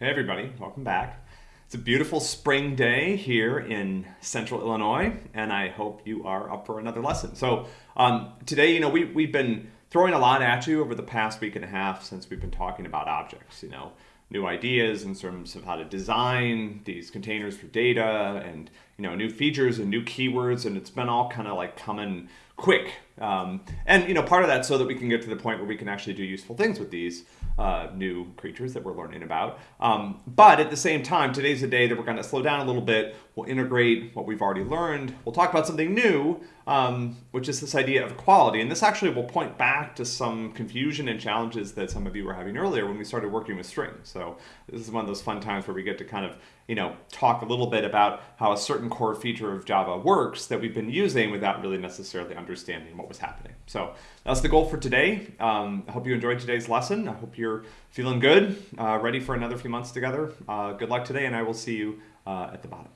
Hey everybody, welcome back. It's a beautiful spring day here in central Illinois, and I hope you are up for another lesson. So um, today, you know, we, we've been throwing a lot at you over the past week and a half since we've been talking about objects, you know, new ideas in terms of how to design these containers for data and, you know, new features and new keywords, and it's been all kind of like coming quick. Um, and, you know, part of that so that we can get to the point where we can actually do useful things with these uh, new creatures that we're learning about. Um, but at the same time, today's a day that we're going to slow down a little bit. We'll integrate what we've already learned. We'll talk about something new, um, which is this idea of equality. And this actually will point back to some confusion and challenges that some of you were having earlier when we started working with strings. So this is one of those fun times where we get to kind of, you know, talk a little bit about how a certain core feature of Java works that we've been using without really necessarily understanding what was happening. So that's the goal for today. Um, I hope you enjoyed today's lesson. I hope you're feeling good, uh, ready for another few months together. Uh, good luck today, and I will see you uh, at the bottom.